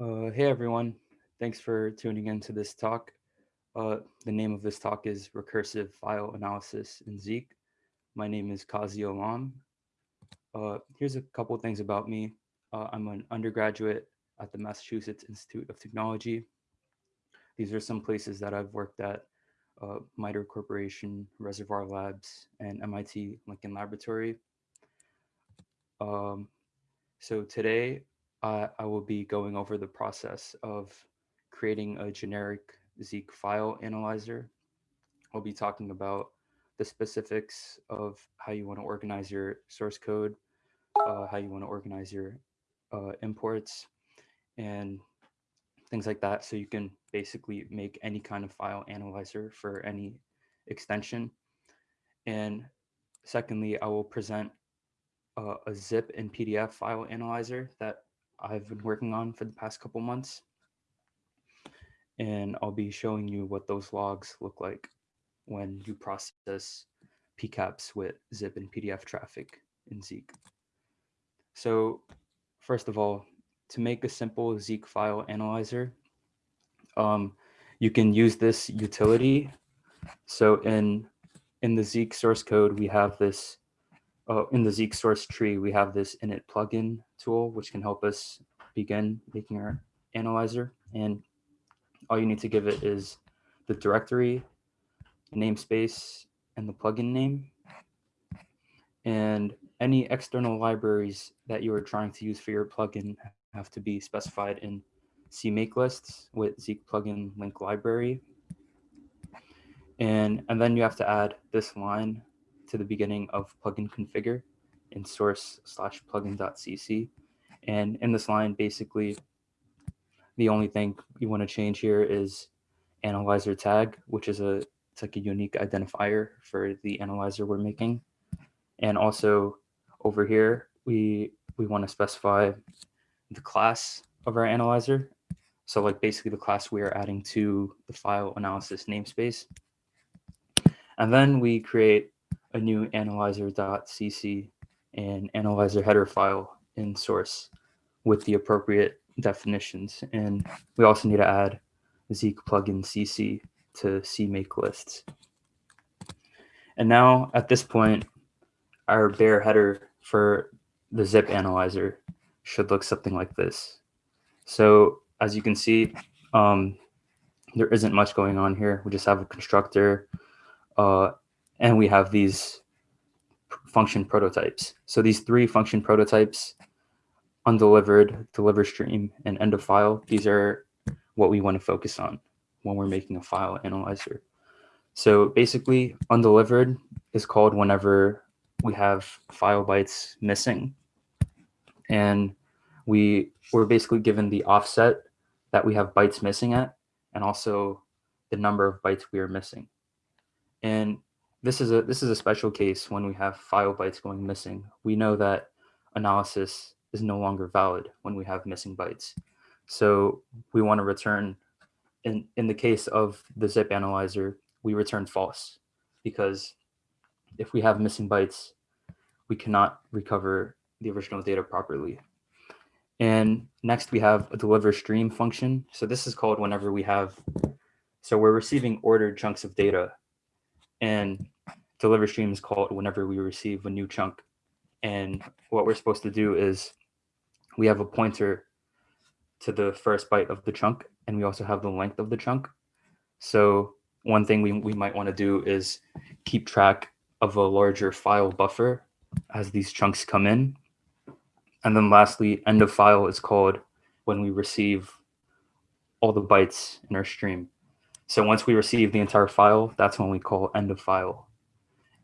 Uh, hey everyone, thanks for tuning in to this talk. Uh, the name of this talk is Recursive File Analysis in Zeek. My name is Kazi Olam. Uh, here's a couple things about me. Uh, I'm an undergraduate at the Massachusetts Institute of Technology. These are some places that I've worked at, uh, MITRE Corporation, Reservoir Labs, and MIT Lincoln Laboratory. Um, so today uh, I will be going over the process of creating a generic Zeek file analyzer. I'll be talking about the specifics of how you want to organize your source code, uh, how you want to organize your uh, imports, and things like that. So you can basically make any kind of file analyzer for any extension. And secondly, I will present uh, a zip and PDF file analyzer that I've been working on for the past couple months. And I'll be showing you what those logs look like when you process PCAPs with zip and PDF traffic in Zeek. So first of all, to make a simple Zeek file analyzer, um, you can use this utility. So in, in the Zeek source code, we have this uh, in the Zeek source tree, we have this init plugin tool, which can help us begin making our analyzer. And all you need to give it is the directory, namespace, and the plugin name. And any external libraries that you are trying to use for your plugin have to be specified in CMake lists with Zeek plugin link library. And, and then you have to add this line to the beginning of plugin configure in source slash plugin.cc. And in this line, basically, the only thing you want to change here is analyzer tag, which is a it's like a unique identifier for the analyzer we're making. And also over here, we we want to specify the class of our analyzer. So like basically the class we are adding to the file analysis namespace. And then we create a new analyzer.cc and analyzer header file in source with the appropriate definitions. And we also need to add Zeek plugin CC to CMake lists. And now at this point, our bare header for the zip analyzer should look something like this. So as you can see, um, there isn't much going on here. We just have a constructor uh, and we have these function prototypes. So these three function prototypes, undelivered, deliver stream, and end of file, these are what we want to focus on when we're making a file analyzer. So basically, undelivered is called whenever we have file bytes missing. And we we're basically given the offset that we have bytes missing at, and also the number of bytes we are missing. And this is a this is a special case when we have file bytes going missing. We know that analysis is no longer valid when we have missing bytes. So we want to return, in, in the case of the zip analyzer, we return false because if we have missing bytes, we cannot recover the original data properly. And next we have a deliver stream function. So this is called whenever we have, so we're receiving ordered chunks of data and deliver stream is called whenever we receive a new chunk. And what we're supposed to do is we have a pointer to the first byte of the chunk, and we also have the length of the chunk. So one thing we, we might want to do is keep track of a larger file buffer as these chunks come in. And then lastly, end of file is called when we receive all the bytes in our stream. So once we receive the entire file, that's when we call end of file.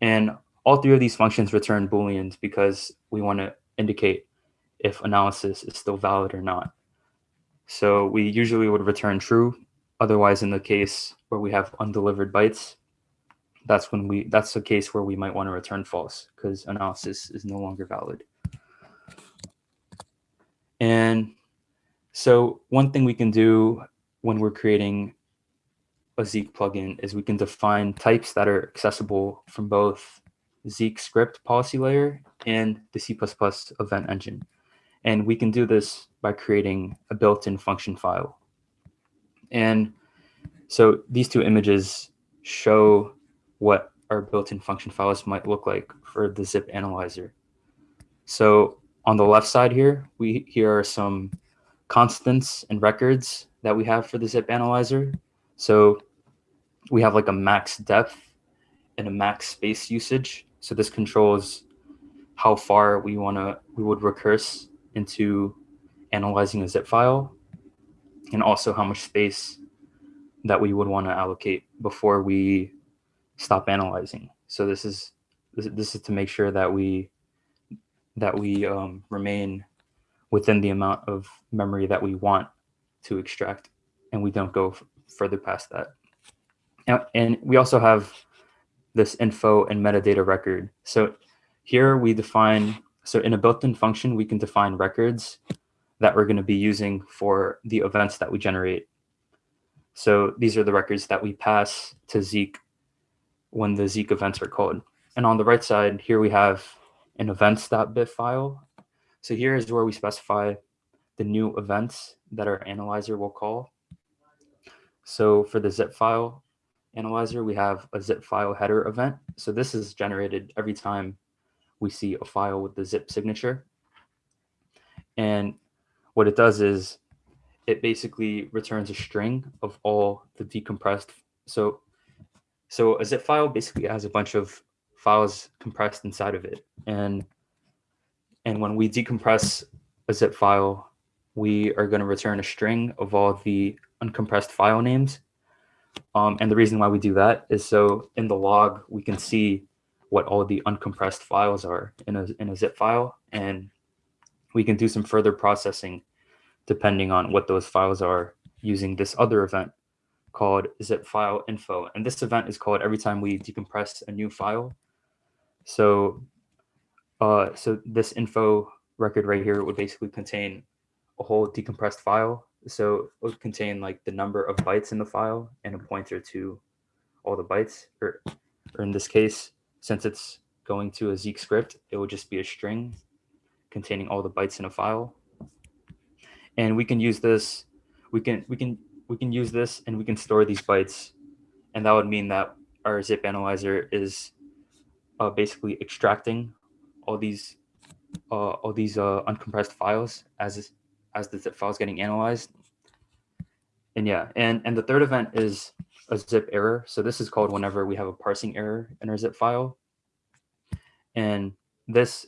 And all three of these functions return booleans because we want to indicate if analysis is still valid or not. So we usually would return true. Otherwise, in the case where we have undelivered bytes, that's when we that's the case where we might want to return false because analysis is no longer valid. And so one thing we can do when we're creating a Zeek plugin is we can define types that are accessible from both Zeek script policy layer and the C++ event engine. And we can do this by creating a built-in function file. And so these two images show what our built-in function files might look like for the zip analyzer. So on the left side here, we here are some constants and records that we have for the zip analyzer. So we have like a max depth and a max space usage. So this controls how far we want to we would recurse into analyzing a zip file and also how much space that we would want to allocate before we stop analyzing. So this is this is to make sure that we that we um, remain within the amount of memory that we want to extract and we don't go further past that. Now, And we also have this info and metadata record. So here we define, so in a built-in function, we can define records that we're going to be using for the events that we generate. So these are the records that we pass to Zeek when the Zeek events are called. And on the right side, here we have an events.bif file. So here is where we specify the new events that our analyzer will call. So for the zip file analyzer, we have a zip file header event. So this is generated every time we see a file with the zip signature. And what it does is it basically returns a string of all the decompressed. So, so a zip file basically has a bunch of files compressed inside of it. And, and when we decompress a zip file, we are going to return a string of all the uncompressed file names. Um, and the reason why we do that is so in the log, we can see what all the uncompressed files are in a, in a zip file. And we can do some further processing depending on what those files are using this other event called zip file info. And this event is called every time we decompress a new file. So, uh, so this info record right here would basically contain a whole decompressed file. So it would contain like the number of bytes in the file and a pointer to all the bytes, or, or in this case, since it's going to a Zeek script, it would just be a string containing all the bytes in a file. And we can use this we can we can we can use this and we can store these bytes. And that would mean that our zip analyzer is uh, basically extracting all these uh, all these uh, uncompressed files as as the zip file is getting analyzed and yeah and and the third event is a zip error so this is called whenever we have a parsing error in our zip file and this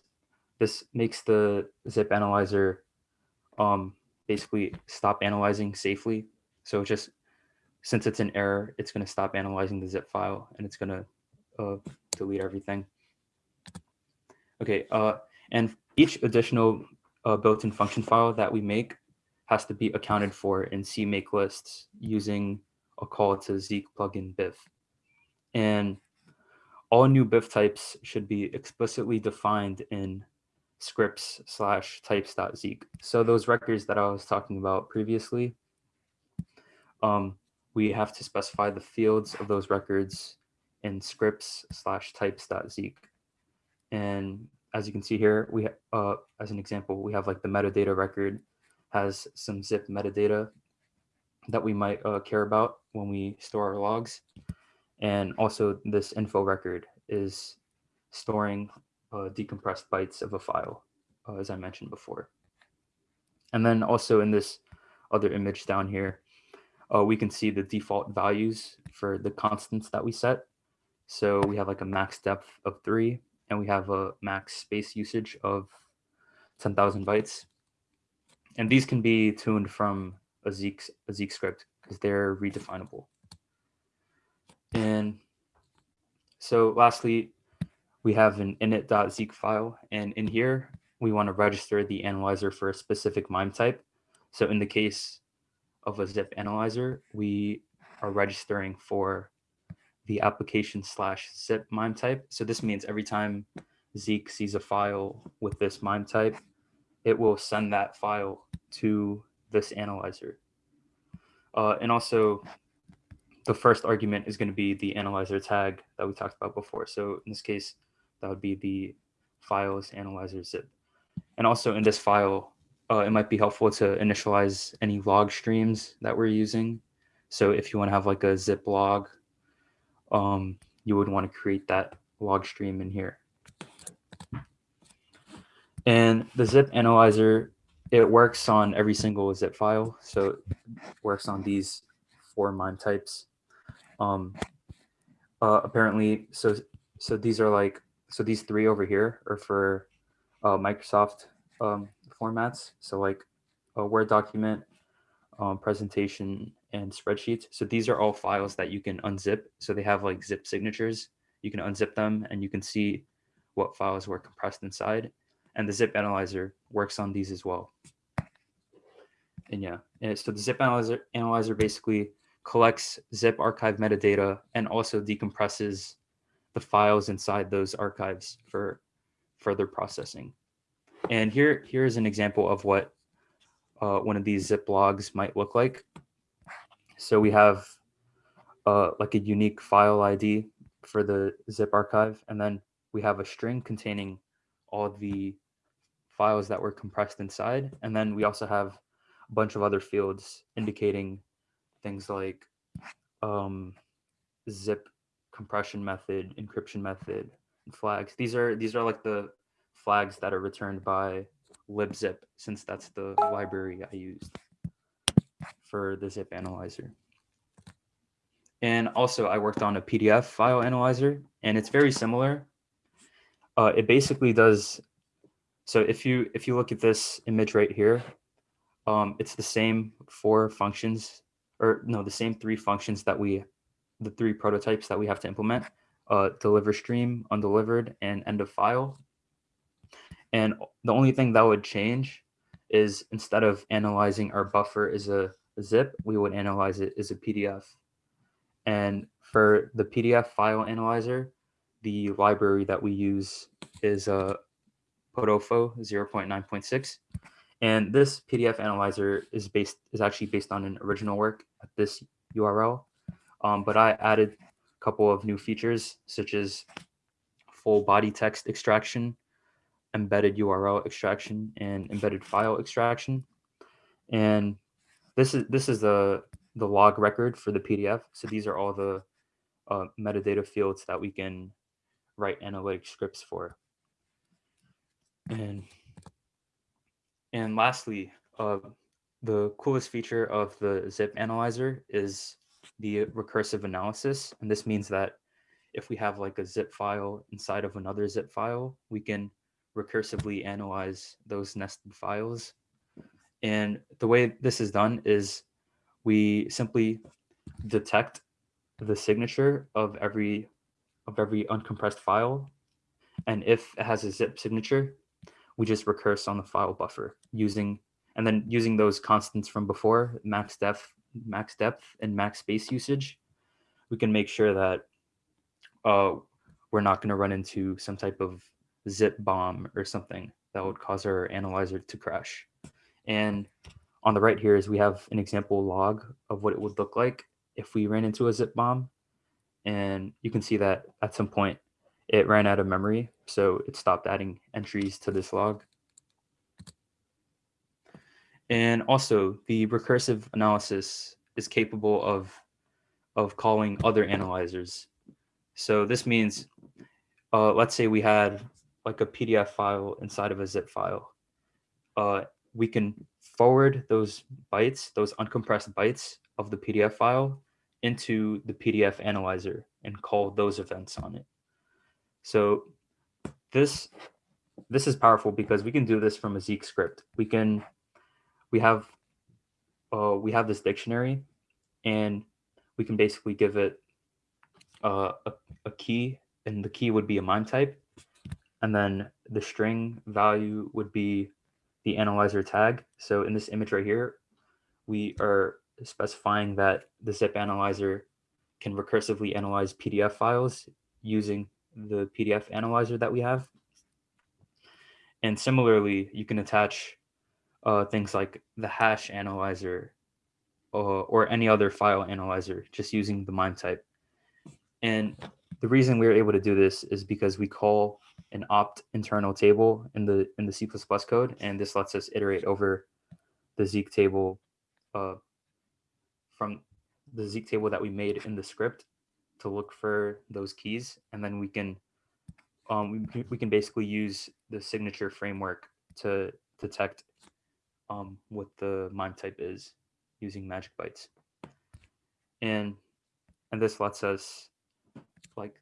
this makes the zip analyzer um, basically stop analyzing safely. So just since it's an error, it's going to stop analyzing the zip file and it's going to uh, delete everything. Okay, uh, and each additional uh, built-in function file that we make has to be accounted for in CMake lists using a call to Zeek plugin BIF. And all new BIF types should be explicitly defined in scripts slash types.zeek. So those records that I was talking about previously, um, we have to specify the fields of those records in scripts slash types.zeek. And as you can see here, we uh, as an example, we have like the metadata record has some zip metadata that we might uh, care about when we store our logs. And also this info record is storing uh, decompressed bytes of a file, uh, as I mentioned before. And then also in this other image down here, uh, we can see the default values for the constants that we set. So we have like a max depth of three, and we have a max space usage of 10,000 bytes. And these can be tuned from a Zeek, a Zeek script because they're redefinable. And so lastly, we have an init.zeek file. And in here, we want to register the analyzer for a specific MIME type. So in the case of a zip analyzer, we are registering for the application slash zip MIME type. So this means every time Zeek sees a file with this MIME type, it will send that file to this analyzer. Uh, and also the first argument is going to be the analyzer tag that we talked about before. So in this case, that would be the files analyzer zip. And also in this file, uh, it might be helpful to initialize any log streams that we're using. So if you want to have like a zip log, um, you would want to create that log stream in here. And the zip analyzer, it works on every single zip file. So it works on these four MIME types. Um, uh, apparently, so so these are like, so these three over here are for uh, Microsoft um, formats. So like a Word document, um, presentation, and spreadsheets. So these are all files that you can unzip. So they have like zip signatures. You can unzip them and you can see what files were compressed inside. And the zip analyzer works on these as well. And yeah, and so the zip analyzer, analyzer basically collects zip archive metadata and also decompresses the files inside those archives for further processing. And here, here's an example of what uh, one of these zip logs might look like. So we have uh, like a unique file ID for the zip archive, and then we have a string containing all the files that were compressed inside. And then we also have a bunch of other fields indicating things like um, zip compression method, encryption method, flags. These are these are like the flags that are returned by libzip, since that's the library I used for the zip analyzer. And also I worked on a PDF file analyzer and it's very similar. Uh, it basically does, so if you if you look at this image right here, um, it's the same four functions, or no, the same three functions that we, the three prototypes that we have to implement, uh, deliver stream, undelivered, and end of file. And the only thing that would change is instead of analyzing our buffer as a zip, we would analyze it as a PDF. And for the PDF file analyzer, the library that we use is a uh, Podofo 0.9.6. And this PDF analyzer is based is actually based on an original work at this URL. Um, but I added a couple of new features such as full body text extraction, embedded URL extraction, and embedded file extraction. And this is this is the the log record for the PDF. So these are all the uh, metadata fields that we can write analytic scripts for. And and lastly, uh, the coolest feature of the zip analyzer is the recursive analysis. And this means that if we have like a zip file inside of another zip file, we can recursively analyze those nested files. And the way this is done is we simply detect the signature of every of every uncompressed file. And if it has a zip signature, we just recurse on the file buffer using and then using those constants from before, max depth, max depth, and max space usage, we can make sure that uh, we're not going to run into some type of zip bomb or something that would cause our analyzer to crash. And on the right here is we have an example log of what it would look like if we ran into a zip bomb. And you can see that at some point it ran out of memory, so it stopped adding entries to this log. And also the recursive analysis is capable of, of calling other analyzers. So this means, uh, let's say we had like a PDF file inside of a zip file. Uh, we can forward those bytes, those uncompressed bytes of the PDF file into the PDF analyzer and call those events on it. So this this is powerful because we can do this from a Zeek script. We can we have uh, we have this dictionary and we can basically give it uh, a, a key and the key would be a MIME type and then the string value would be the analyzer tag. So in this image right here, we are specifying that the zip analyzer can recursively analyze PDF files using the PDF analyzer that we have. And similarly, you can attach uh, things like the hash analyzer uh, or any other file analyzer just using the MIME type. And the reason we are able to do this is because we call an opt internal table in the in the C++ code, and this lets us iterate over the Zeek table uh, from the Zeek table that we made in the script to look for those keys, and then we can um, we, can- we can basically use the signature framework to detect um, what the MIME type is using magic bytes. And and this lets us like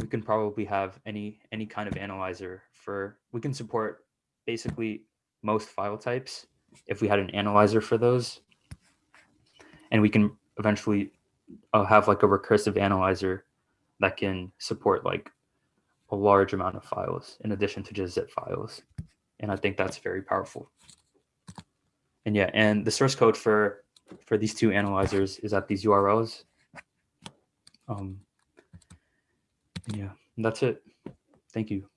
we can probably have any any kind of analyzer for we can support basically most file types if we had an analyzer for those. And we can eventually uh, have like a recursive analyzer that can support like a large amount of files in addition to just zip files. And i think that's very powerful. And yeah and the source code for for these two analyzers is at these urls um yeah that's it. Thank you